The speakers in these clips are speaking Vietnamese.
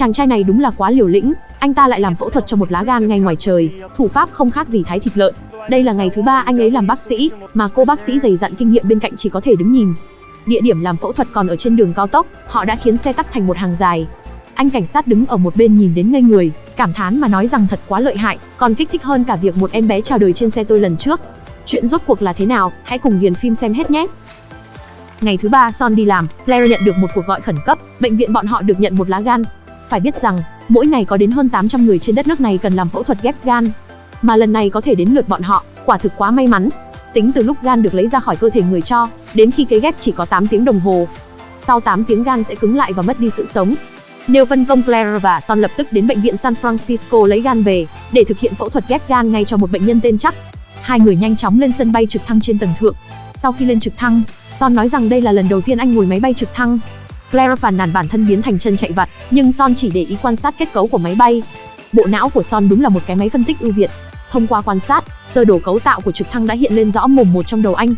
Chàng trai này đúng là quá liều lĩnh, anh ta lại làm phẫu thuật cho một lá gan ngay ngoài trời, thủ pháp không khác gì thái thịt lợn. Đây là ngày thứ ba anh ấy làm bác sĩ, mà cô bác sĩ dày dặn kinh nghiệm bên cạnh chỉ có thể đứng nhìn. Địa điểm làm phẫu thuật còn ở trên đường cao tốc, họ đã khiến xe tắc thành một hàng dài. Anh cảnh sát đứng ở một bên nhìn đến ngây người, cảm thán mà nói rằng thật quá lợi hại, còn kích thích hơn cả việc một em bé chào đời trên xe tôi lần trước. Chuyện rốt cuộc là thế nào, hãy cùng Điền phim xem hết nhé. Ngày thứ ba Son đi làm, Claire nhận được một cuộc gọi khẩn cấp, bệnh viện bọn họ được nhận một lá gan. Phải biết rằng, mỗi ngày có đến hơn 800 người trên đất nước này cần làm phẫu thuật ghép gan. Mà lần này có thể đến lượt bọn họ, quả thực quá may mắn. Tính từ lúc gan được lấy ra khỏi cơ thể người cho, đến khi cấy ghép chỉ có 8 tiếng đồng hồ. Sau 8 tiếng gan sẽ cứng lại và mất đi sự sống. Nêu phân công Claire và Son lập tức đến bệnh viện San Francisco lấy gan về, để thực hiện phẫu thuật ghép gan ngay cho một bệnh nhân tên chắc. Hai người nhanh chóng lên sân bay trực thăng trên tầng thượng. Sau khi lên trực thăng, Son nói rằng đây là lần đầu tiên anh ngồi máy bay trực thăng. Claire phàn nàn bản thân biến thành chân chạy vặt, nhưng Son chỉ để ý quan sát kết cấu của máy bay. Bộ não của Son đúng là một cái máy phân tích ưu việt. Thông qua quan sát, sơ đồ cấu tạo của trực thăng đã hiện lên rõ mồm một trong đầu anh.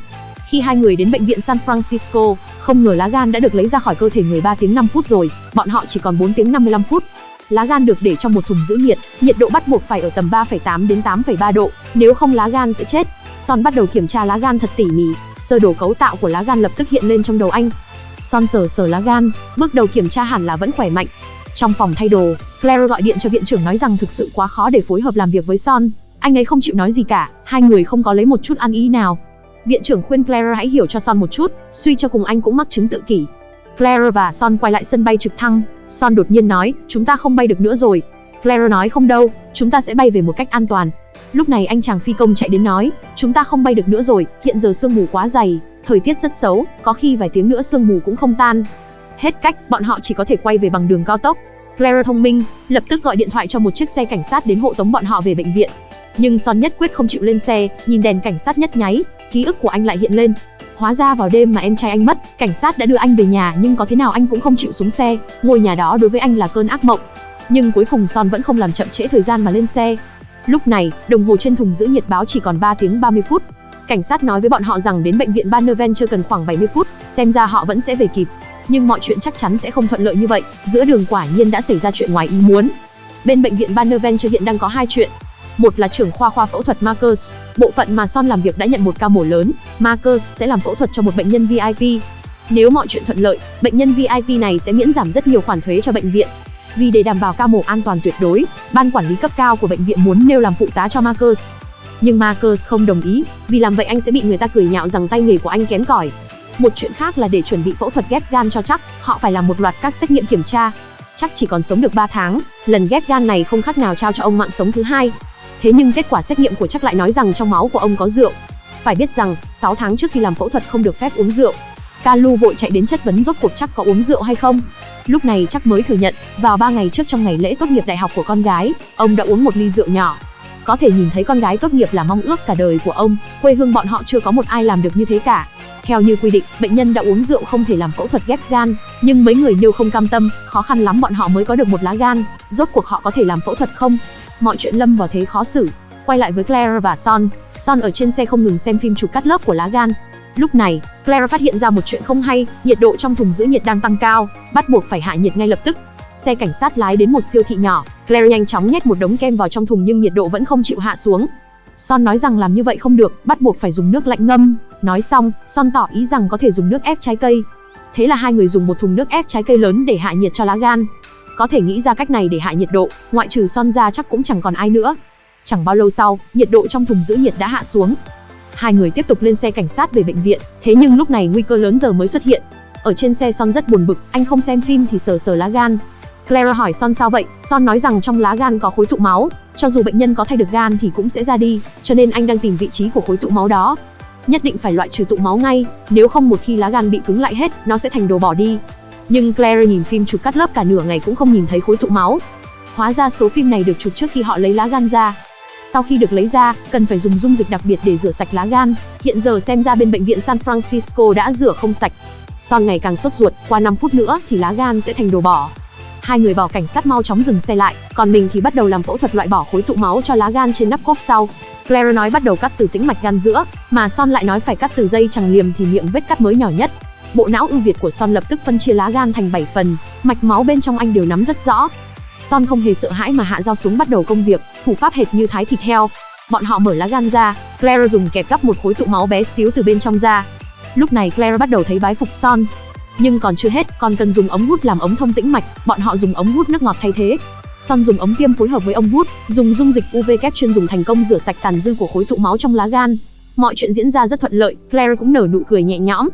Khi hai người đến bệnh viện San Francisco, không ngờ lá gan đã được lấy ra khỏi cơ thể người 3 tiếng 5 phút rồi, bọn họ chỉ còn 4 tiếng 55 phút. Lá gan được để trong một thùng giữ nhiệt, nhiệt độ bắt buộc phải ở tầm 3,8 đến 8,3 độ, nếu không lá gan sẽ chết. Son bắt đầu kiểm tra lá gan thật tỉ mỉ, sơ đồ cấu tạo của lá gan lập tức hiện lên trong đầu anh. Son sờ sờ lá gan, bước đầu kiểm tra hẳn là vẫn khỏe mạnh. Trong phòng thay đồ, Claire gọi điện cho viện trưởng nói rằng thực sự quá khó để phối hợp làm việc với Son. Anh ấy không chịu nói gì cả, hai người không có lấy một chút ăn ý nào. Viện trưởng khuyên Claire hãy hiểu cho Son một chút, suy cho cùng anh cũng mắc chứng tự kỷ. Claire và Son quay lại sân bay trực thăng, Son đột nhiên nói, chúng ta không bay được nữa rồi. Claire nói không đâu, chúng ta sẽ bay về một cách an toàn. Lúc này anh chàng phi công chạy đến nói, chúng ta không bay được nữa rồi, hiện giờ sương mù quá dày, thời tiết rất xấu, có khi vài tiếng nữa sương mù cũng không tan. Hết cách, bọn họ chỉ có thể quay về bằng đường cao tốc. Claire thông minh, lập tức gọi điện thoại cho một chiếc xe cảnh sát đến hộ tống bọn họ về bệnh viện. Nhưng Son nhất quyết không chịu lên xe, nhìn đèn cảnh sát nhất nháy, ký ức của anh lại hiện lên. Hóa ra vào đêm mà em trai anh mất, cảnh sát đã đưa anh về nhà nhưng có thế nào anh cũng không chịu xuống xe, ngôi nhà đó đối với anh là cơn ác mộng. Nhưng cuối cùng Son vẫn không làm chậm trễ thời gian mà lên xe. Lúc này, đồng hồ trên thùng giữ nhiệt báo chỉ còn 3 tiếng 30 phút. Cảnh sát nói với bọn họ rằng đến bệnh viện Bannerven chưa cần khoảng 70 phút, xem ra họ vẫn sẽ về kịp. Nhưng mọi chuyện chắc chắn sẽ không thuận lợi như vậy, giữa đường quả nhiên đã xảy ra chuyện ngoài ý muốn. Bên bệnh viện Bannerventure hiện đang có hai chuyện. Một là trưởng khoa khoa phẫu thuật Marcus, bộ phận mà Son làm việc đã nhận một ca mổ lớn, Marcus sẽ làm phẫu thuật cho một bệnh nhân VIP. Nếu mọi chuyện thuận lợi, bệnh nhân VIP này sẽ miễn giảm rất nhiều khoản thuế cho bệnh viện. Vì để đảm bảo ca mổ an toàn tuyệt đối, ban quản lý cấp cao của bệnh viện muốn nêu làm phụ tá cho Marcus. Nhưng Marcus không đồng ý, vì làm vậy anh sẽ bị người ta cười nhạo rằng tay nghề của anh kém cỏi. Một chuyện khác là để chuẩn bị phẫu thuật ghép gan cho chắc, họ phải làm một loạt các xét nghiệm kiểm tra. Chắc chỉ còn sống được 3 tháng, lần ghép gan này không khác nào trao cho ông mạng sống thứ hai. Thế nhưng kết quả xét nghiệm của chắc lại nói rằng trong máu của ông có rượu. Phải biết rằng, 6 tháng trước khi làm phẫu thuật không được phép uống rượu. Kalu vội chạy đến chất vấn rốt cuộc chắc có uống rượu hay không. Lúc này chắc mới thừa nhận, vào 3 ngày trước trong ngày lễ tốt nghiệp đại học của con gái, ông đã uống một ly rượu nhỏ. Có thể nhìn thấy con gái tốt nghiệp là mong ước cả đời của ông, quê hương bọn họ chưa có một ai làm được như thế cả. Theo như quy định, bệnh nhân đã uống rượu không thể làm phẫu thuật ghép gan, nhưng mấy người nêu không cam tâm, khó khăn lắm bọn họ mới có được một lá gan, rốt cuộc họ có thể làm phẫu thuật không? Mọi chuyện lâm vào thế khó xử. Quay lại với Claire và Son, Son ở trên xe không ngừng xem phim chụp cắt lớp của lá gan. Lúc này, Claire phát hiện ra một chuyện không hay, nhiệt độ trong thùng giữ nhiệt đang tăng cao, bắt buộc phải hạ nhiệt ngay lập tức. Xe cảnh sát lái đến một siêu thị nhỏ, Claire nhanh chóng nhét một đống kem vào trong thùng nhưng nhiệt độ vẫn không chịu hạ xuống. Son nói rằng làm như vậy không được, bắt buộc phải dùng nước lạnh ngâm. Nói xong, Son tỏ ý rằng có thể dùng nước ép trái cây. Thế là hai người dùng một thùng nước ép trái cây lớn để hạ nhiệt cho lá gan. Có thể nghĩ ra cách này để hạ nhiệt độ, ngoại trừ Son ra chắc cũng chẳng còn ai nữa. Chẳng bao lâu sau, nhiệt độ trong thùng giữ nhiệt đã hạ xuống. Hai người tiếp tục lên xe cảnh sát về bệnh viện, thế nhưng lúc này nguy cơ lớn giờ mới xuất hiện. Ở trên xe Son rất buồn bực, anh không xem phim thì sờ sờ lá gan. Clara hỏi Son sao vậy, Son nói rằng trong lá gan có khối tụ máu, cho dù bệnh nhân có thay được gan thì cũng sẽ ra đi, cho nên anh đang tìm vị trí của khối tụ máu đó. Nhất định phải loại trừ tụ máu ngay, nếu không một khi lá gan bị cứng lại hết, nó sẽ thành đồ bỏ đi. Nhưng Clara nhìn phim chụp cắt lớp cả nửa ngày cũng không nhìn thấy khối tụ máu. Hóa ra số phim này được chụp trước khi họ lấy lá gan ra. Sau khi được lấy ra, cần phải dùng dung dịch đặc biệt để rửa sạch lá gan. Hiện giờ xem ra bên bệnh viện San Francisco đã rửa không sạch. Son ngày càng sốt ruột, qua 5 phút nữa thì lá gan sẽ thành đồ bỏ. Hai người bảo cảnh sát mau chóng dừng xe lại, còn mình thì bắt đầu làm phẫu thuật loại bỏ khối tụ máu cho lá gan trên nắp cốp sau. Claire nói bắt đầu cắt từ tĩnh mạch gan giữa, mà Son lại nói phải cắt từ dây chẳng liềm thì miệng vết cắt mới nhỏ nhất. Bộ não ưu việt của Son lập tức phân chia lá gan thành 7 phần, mạch máu bên trong anh đều nắm rất rõ. Son không hề sợ hãi mà hạ dao xuống bắt đầu công việc, thủ pháp hệt như thái thịt heo. Bọn họ mở lá gan ra, Claire dùng kẹp gắp một khối tụ máu bé xíu từ bên trong ra. Lúc này Claire bắt đầu thấy bái phục Son. Nhưng còn chưa hết, còn cần dùng ống hút làm ống thông tĩnh mạch, bọn họ dùng ống hút nước ngọt thay thế. Son dùng ống tiêm phối hợp với ống hút, dùng dung dịch UV kép chuyên dùng thành công rửa sạch tàn dư của khối tụ máu trong lá gan. Mọi chuyện diễn ra rất thuận lợi, Claire cũng nở nụ cười nhẹ nhõm.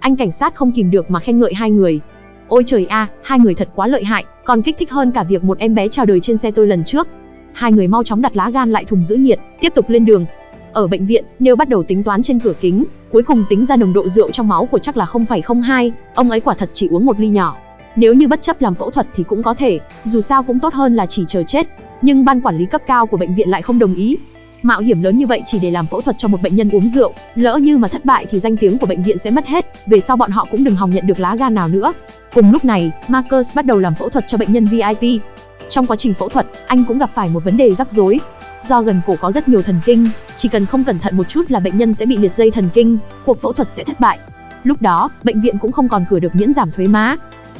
Anh cảnh sát không kìm được mà khen ngợi hai người. Ôi trời a, hai người thật quá lợi hại, còn kích thích hơn cả việc một em bé chào đời trên xe tôi lần trước. Hai người mau chóng đặt lá gan lại thùng giữ nhiệt, tiếp tục lên đường. Ở bệnh viện, Neil bắt đầu tính toán trên cửa kính, cuối cùng tính ra nồng độ rượu trong máu của chắc là 0,02, ông ấy quả thật chỉ uống một ly nhỏ. Nếu như bất chấp làm phẫu thuật thì cũng có thể, dù sao cũng tốt hơn là chỉ chờ chết. Nhưng ban quản lý cấp cao của bệnh viện lại không đồng ý. Mạo hiểm lớn như vậy chỉ để làm phẫu thuật cho một bệnh nhân uống rượu, lỡ như mà thất bại thì danh tiếng của bệnh viện sẽ mất hết, về sau bọn họ cũng đừng hòng nhận được lá gan nào nữa. Cùng lúc này, Marcus bắt đầu làm phẫu thuật cho bệnh nhân VIP. Trong quá trình phẫu thuật, anh cũng gặp phải một vấn đề rắc rối. Do gần cổ có rất nhiều thần kinh, chỉ cần không cẩn thận một chút là bệnh nhân sẽ bị liệt dây thần kinh, cuộc phẫu thuật sẽ thất bại. Lúc đó, bệnh viện cũng không còn cửa được miễn giảm thuế má.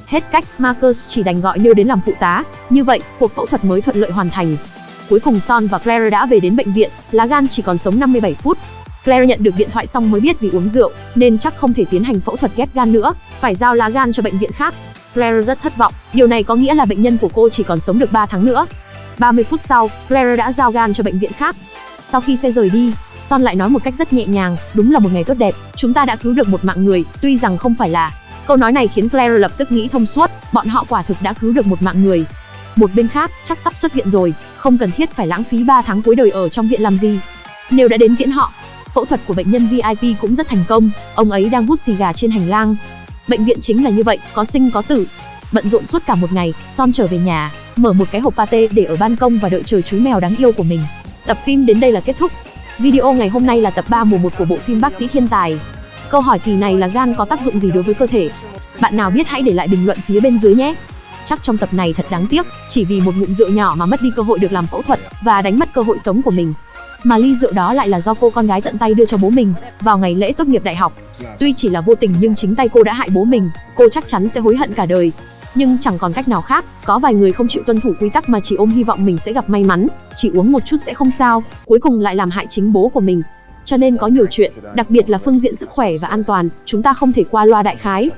Hết cách, Marcus chỉ đành gọi Neil đến làm phụ tá, như vậy, cuộc phẫu thuật mới thuận lợi hoàn thành. Cuối cùng Son và Claire đã về đến bệnh viện, lá gan chỉ còn sống 57 phút. Claire nhận được điện thoại xong mới biết vì uống rượu, nên chắc không thể tiến hành phẫu thuật ghép gan nữa, phải giao lá gan cho bệnh viện khác. Claire rất thất vọng, điều này có nghĩa là bệnh nhân của cô chỉ còn sống được 3 tháng nữa. 30 phút sau, Claire đã giao gan cho bệnh viện khác. Sau khi xe rời đi, Son lại nói một cách rất nhẹ nhàng, đúng là một ngày tốt đẹp, chúng ta đã cứu được một mạng người, tuy rằng không phải là. Câu nói này khiến Claire lập tức nghĩ thông suốt, bọn họ quả thực đã cứu được một mạng người. Một bên khác, chắc sắp xuất viện rồi, không cần thiết phải lãng phí 3 tháng cuối đời ở trong viện làm gì. Nếu đã đến tiễn họ, phẫu thuật của bệnh nhân VIP cũng rất thành công, ông ấy đang hút xì gà trên hành lang. Bệnh viện chính là như vậy, có sinh có tử. Bận rộn suốt cả một ngày, Son trở về nhà, mở một cái hộp pate để ở ban công và đợi chờ chú mèo đáng yêu của mình. Tập phim đến đây là kết thúc. Video ngày hôm nay là tập 3 mùa 1 của bộ phim Bác sĩ Thiên Tài. Câu hỏi kỳ này là gan có tác dụng gì đối với cơ thể? Bạn nào biết hãy để lại bình luận phía bên dưới nhé. Chắc trong tập này thật đáng tiếc, chỉ vì một ngụm rượu nhỏ mà mất đi cơ hội được làm phẫu thuật và đánh mất cơ hội sống của mình. Mà ly rượu đó lại là do cô con gái tận tay đưa cho bố mình vào ngày lễ tốt nghiệp đại học. Tuy chỉ là vô tình nhưng chính tay cô đã hại bố mình, cô chắc chắn sẽ hối hận cả đời. Nhưng chẳng còn cách nào khác, có vài người không chịu tuân thủ quy tắc mà chỉ ôm hy vọng mình sẽ gặp may mắn, chỉ uống một chút sẽ không sao, cuối cùng lại làm hại chính bố của mình. Cho nên có nhiều chuyện, đặc biệt là phương diện sức khỏe và an toàn, chúng ta không thể qua loa đại khái.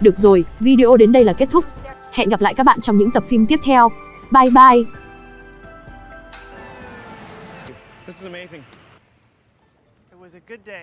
Được rồi, video đến đây là kết thúc. Hẹn gặp lại các bạn trong những tập phim tiếp theo. Bye bye! This is amazing. It was a good day.